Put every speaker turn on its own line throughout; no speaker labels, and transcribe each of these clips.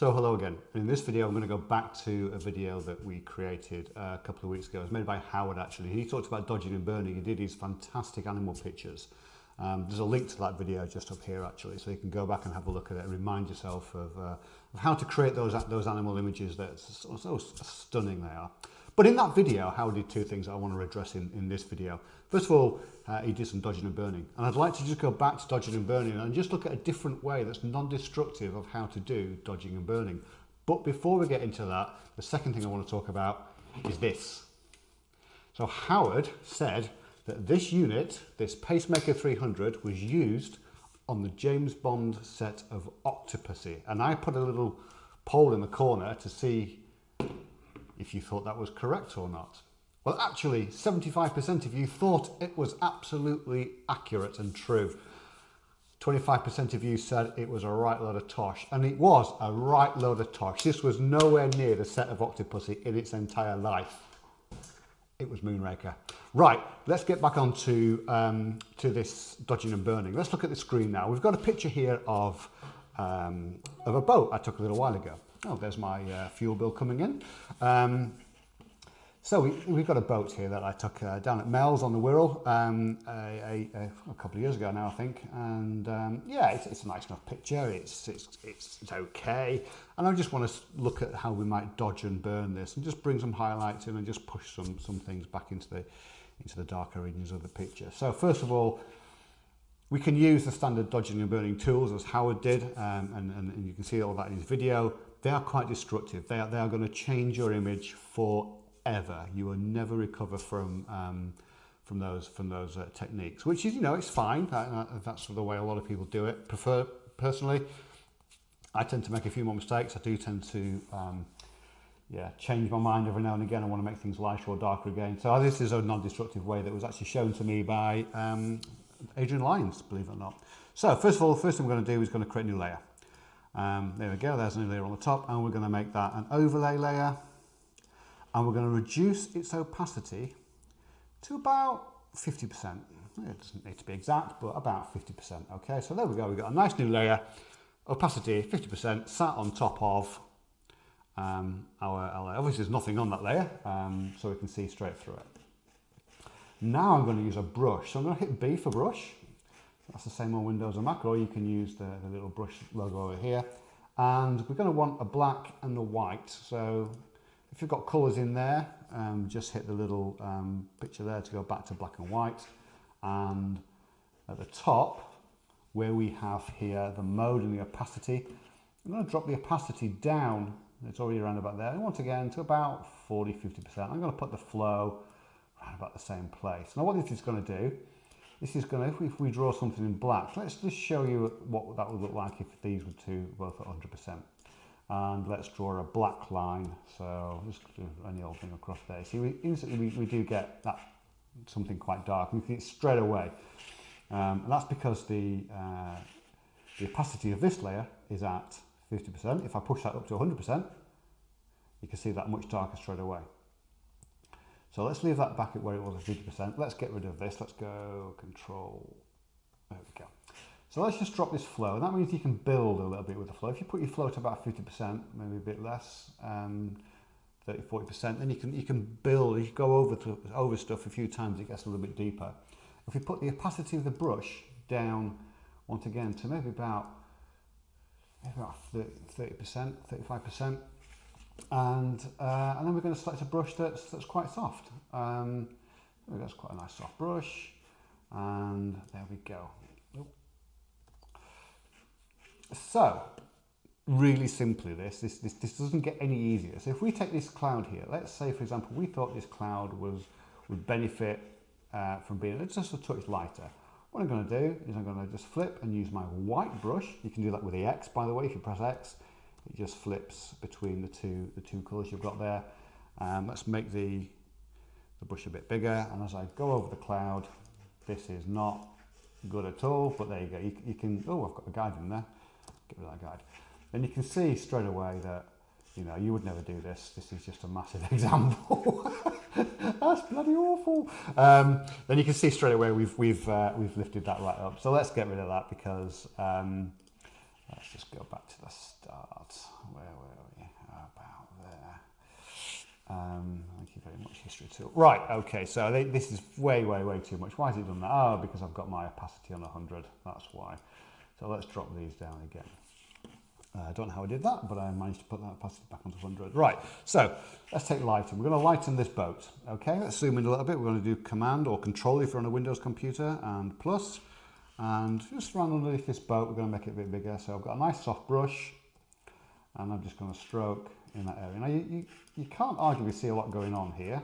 So hello again. In this video, I'm going to go back to a video that we created a couple of weeks ago. It was made by Howard, actually. He talked about dodging and burning. He did his fantastic animal pictures. Um, there's a link to that video just up here, actually, so you can go back and have a look at it and remind yourself of, uh, of how to create those, those animal images that are so stunning they are. But in that video, Howard did two things I want to address in, in this video. First of all, uh, he did some dodging and burning. And I'd like to just go back to dodging and burning and just look at a different way that's non-destructive of how to do dodging and burning. But before we get into that, the second thing I want to talk about is this. So Howard said that this unit, this Pacemaker 300, was used on the James Bond set of Octopussy. And I put a little poll in the corner to see if you thought that was correct or not. Well, actually, 75% of you thought it was absolutely accurate and true. 25% of you said it was a right load of tosh, and it was a right load of tosh. This was nowhere near the set of Octopussy in its entire life. It was Moonraker. Right, let's get back on to, um, to this dodging and burning. Let's look at the screen now. We've got a picture here of, um, of a boat I took a little while ago. Oh, there's my uh, fuel bill coming in. Um, so we, have got a boat here that I took uh, down at Meols on the Wirral um, a, a, a, couple of years ago now, I think. And um, yeah, it's, it's, a nice enough picture. It's, it's, it's, it's okay. And I just want to look at how we might dodge and burn this and just bring some highlights in and just push some, some things back into the, into the darker regions of the picture. So first of all, we can use the standard dodging and burning tools as Howard did, um, and, and, and you can see all that in his video they are quite destructive. They are, they are going to change your image forever. You will never recover from um, from those from those uh, techniques, which is you know it's fine. That, that's the way a lot of people do it. Prefer personally, I tend to make a few more mistakes. I do tend to um, yeah change my mind every now and again. I want to make things lighter or darker again. So this is a non-destructive way that was actually shown to me by um, Adrian Lyons, believe it or not. So first of all, the first thing I'm going to do is going to create a new layer. Um, there we go, there's a new layer on the top and we're going to make that an overlay layer and we're going to reduce its opacity to about 50%. It doesn't need to be exact, but about 50%. Okay, so there we go, we've got a nice new layer, opacity 50% sat on top of um, our, our, obviously there's nothing on that layer, um, so we can see straight through it. Now I'm going to use a brush, so I'm going to hit B for brush that's the same on Windows and Mac, or you can use the, the little brush logo over here. And we're going to want a black and a white. So if you've got colours in there, um, just hit the little um, picture there to go back to black and white. And at the top, where we have here the mode and the opacity, I'm going to drop the opacity down. It's already around about there. And once again, to about 40, 50%. I'm going to put the flow around about the same place. Now what this is going to do this is going to, if we draw something in black, let's just show you what that would look like if these were two both at 100%. And let's draw a black line. So just do any old thing across there. See, we instantly we, we do get that something quite dark. We see it straight away. Um, and that's because the, uh, the opacity of this layer is at 50%. If I push that up to 100%, you can see that much darker straight away. So let's leave that back at where it was at 50%. Let's get rid of this. Let's go control. There we go. So let's just drop this flow. And that means you can build a little bit with the flow. If you put your flow to about 50%, maybe a bit less, um, 30, 40%, then you can you can build, you go over to, over stuff a few times, it gets a little bit deeper. If we put the opacity of the brush down once again to maybe about maybe about 30%, 35%, and uh, and then we're going to select a brush that's that's quite soft. Um, that's quite a nice soft brush, and there we go. So, really simply, this, this this this doesn't get any easier. So if we take this cloud here, let's say for example we thought this cloud was would benefit uh, from being just a touch lighter. What I'm going to do is I'm going to just flip and use my white brush. You can do that with the X, by the way, if you press X it just flips between the two the two colours you've got there. Um, let's make the, the brush a bit bigger and as I go over the cloud this is not good at all but there you go. You, you can oh I've got a guide in there. Get rid of that guide. And you can see straight away that you know you would never do this. This is just a massive example. That's bloody awful. Um, then you can see straight away we've we've uh, we've lifted that right up. So let's get rid of that because um, Let's just go back to the start. Where were we? About there. Um, thank you very much, history tool. Right, okay, so they, this is way, way, way too much. Why has it done that? Oh, because I've got my opacity on 100, that's why. So let's drop these down again. Uh, I don't know how I did that, but I managed to put that opacity back onto 100. Right, so let's take lighting. We're going to lighten this boat. Okay, let's zoom in a little bit. We're going to do Command or Control if you're on a Windows computer, and plus, and just around underneath this boat, we're going to make it a bit bigger. So I've got a nice soft brush, and I'm just going to stroke in that area. Now, you, you, you can't arguably see a lot going on here,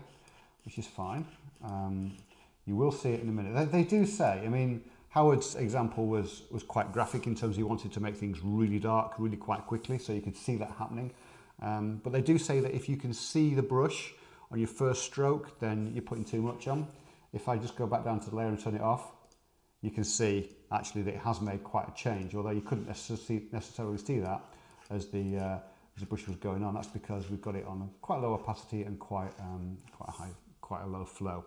which is fine. Um, you will see it in a minute. They, they do say, I mean, Howard's example was, was quite graphic in terms he wanted to make things really dark, really quite quickly, so you could see that happening. Um, but they do say that if you can see the brush on your first stroke, then you're putting too much on. If I just go back down to the layer and turn it off, you can see actually that it has made quite a change, although you couldn't necessarily see that as the, uh, as the brush was going on. That's because we've got it on quite low opacity and quite, um, quite, a high, quite a low flow.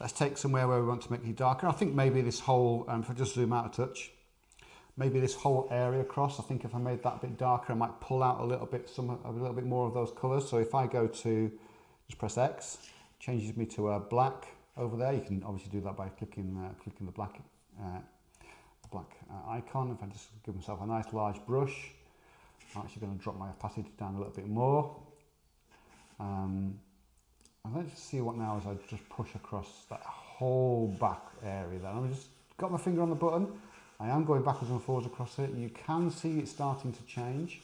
Let's take somewhere where we want to make it darker. I think maybe this whole, um, if I just zoom out a touch, maybe this whole area across, I think if I made that a bit darker, I might pull out a little bit, some, a little bit more of those colors. So if I go to, just press X, changes me to a black over there. You can obviously do that by clicking, uh, clicking the black, uh, black uh, icon. If I just give myself a nice large brush, I'm actually going to drop my opacity down a little bit more. Um, and let's just see what now as I just push across that whole back area there. I've just got my finger on the button. I am going backwards and forwards across it. You can see it starting to change.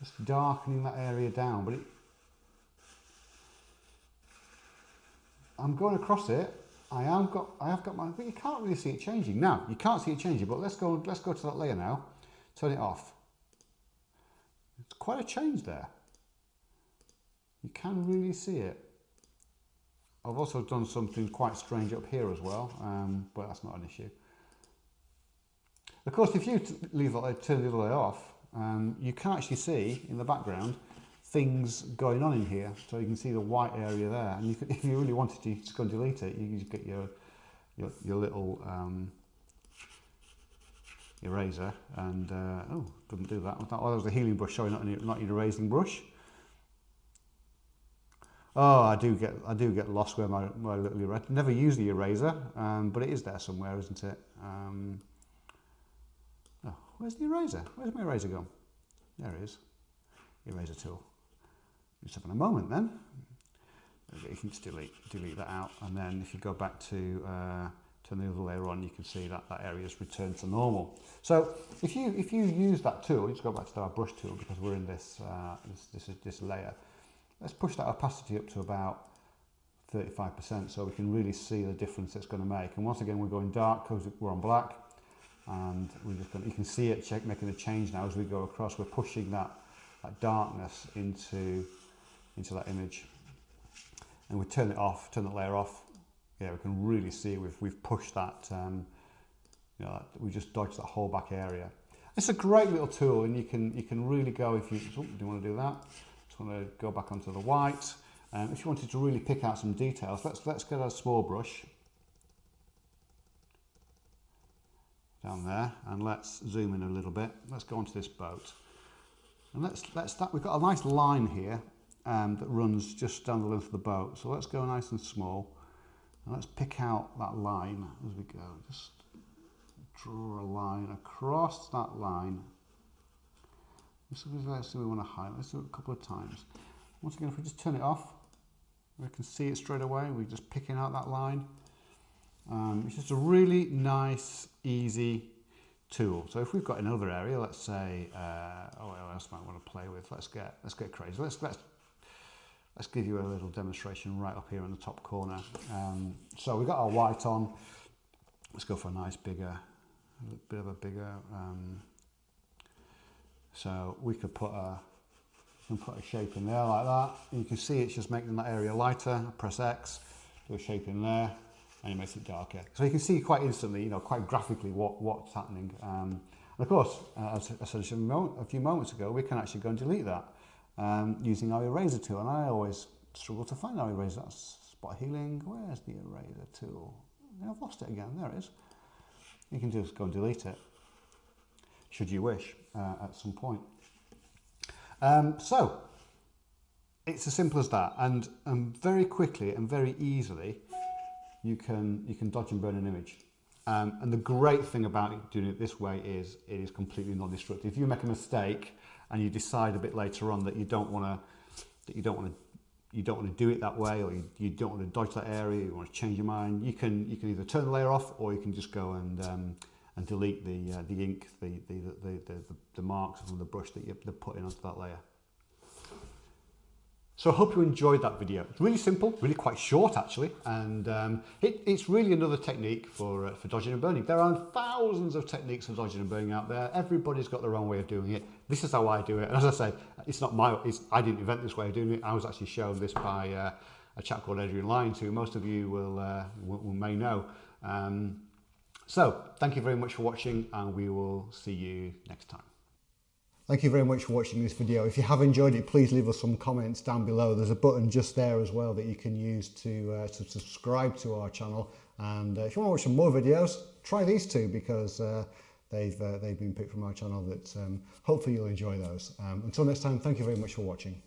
Just darkening that area down, but it, I'm going across it. I am got I have got my but you can't really see it changing. Now, you can't see it changing, but let's go let's go to that layer now. Turn it off. It's quite a change there. You can really see it. I've also done something quite strange up here as well, um, but that's not an issue. Of course, if you leave that, turn the other way off, um, you can actually see in the background things going on in here. So you can see the white area there. And you could, if you really wanted to, just go and delete it. You just get your, your, your little um, eraser and, uh, oh, couldn't do that. Oh, that was the healing brush, sorry, not, not your erasing brush. Oh, I do get I do get lost where my, my little eraser. Never use the eraser, um, but it is there somewhere, isn't it? Um, oh, where's the eraser? Where's my eraser gone? There it is. Eraser tool. Just having a moment then. You can just delete delete that out, and then if you go back to uh, turn the other layer on, you can see that that area has returned to normal. So if you if you use that tool, let's go back to our brush tool because we're in this uh, this, this this layer. Let's push that opacity up to about 35% so we can really see the difference it's going to make. And once again, we're going dark because we're on black and we're just going to, you can see it check, making a change now as we go across. We're pushing that, that darkness into, into that image. And we turn it off, turn that layer off. Yeah, we can really see we've, we've pushed that, um, you know, we just dodged that whole back area. It's a great little tool and you can, you can really go if you, oh, do want to do that? Just want to go back onto the white. Um, if you wanted to really pick out some details, let's, let's get a small brush down there and let's zoom in a little bit. Let's go onto this boat. And let's, let's start, we've got a nice line here um, that runs just down the length of the boat. So let's go nice and small. And let's pick out that line as we go. Just draw a line across that line is actually we want to highlight. Let's do it a couple of times. Once again, if we just turn it off, we can see it straight away. We're just picking out that line. Um, it's just a really nice, easy tool. So if we've got another area, let's say, uh, oh, what else might want to play with? Let's get let's get crazy. Let's let's let's give you a little demonstration right up here in the top corner. Um, so we've got our white on. Let's go for a nice bigger, a bit of a bigger. Um, so we could put a, and put a shape in there like that. And you can see it's just making that area lighter. Press X, do a shape in there, and it makes it darker. So you can see quite instantly, you know, quite graphically what, what's happening. Um, and of course, uh, as I said a few moments ago, we can actually go and delete that um, using our eraser tool. And I always struggle to find our eraser. That's spot healing. Where's the eraser tool? I've lost it again. There it is. You can just go and delete it. should you wish, uh, at some point. Um, so, it's as simple as that. And, and very quickly and very easily, you can, you can dodge and burn an image. Um, and the great thing about doing it this way is it is completely non-destructive. If you make a mistake and you decide a bit later on that you don't want to that you don't want to you don't want to do it that way or you, you don't want to dodge that area you want to change your mind you can you can either turn the layer off or you can just go and um, and delete the uh, the ink the the, the the the marks from the brush that you're putting onto that layer. So I hope you enjoyed that video. It's really simple, really quite short actually, and um, it, it's really another technique for, uh, for dodging and burning. There are thousands of techniques for dodging and burning out there. Everybody's got their own way of doing it. This is how I do it. And as I say, it's not my, it's, I didn't invent this way of doing it. I was actually shown this by uh, a chap called Adrian Lyons, who most of you will, uh, will, will may know. Um, so thank you very much for watching and we will see you next time. Thank you very much for watching this video. If you have enjoyed it, please leave us some comments down below. There's a button just there as well that you can use to, uh, to subscribe to our channel. And uh, if you want to watch some more videos, try these two because uh, they've, uh, they've been picked from our channel that um, hopefully you'll enjoy those. Um, until next time, thank you very much for watching.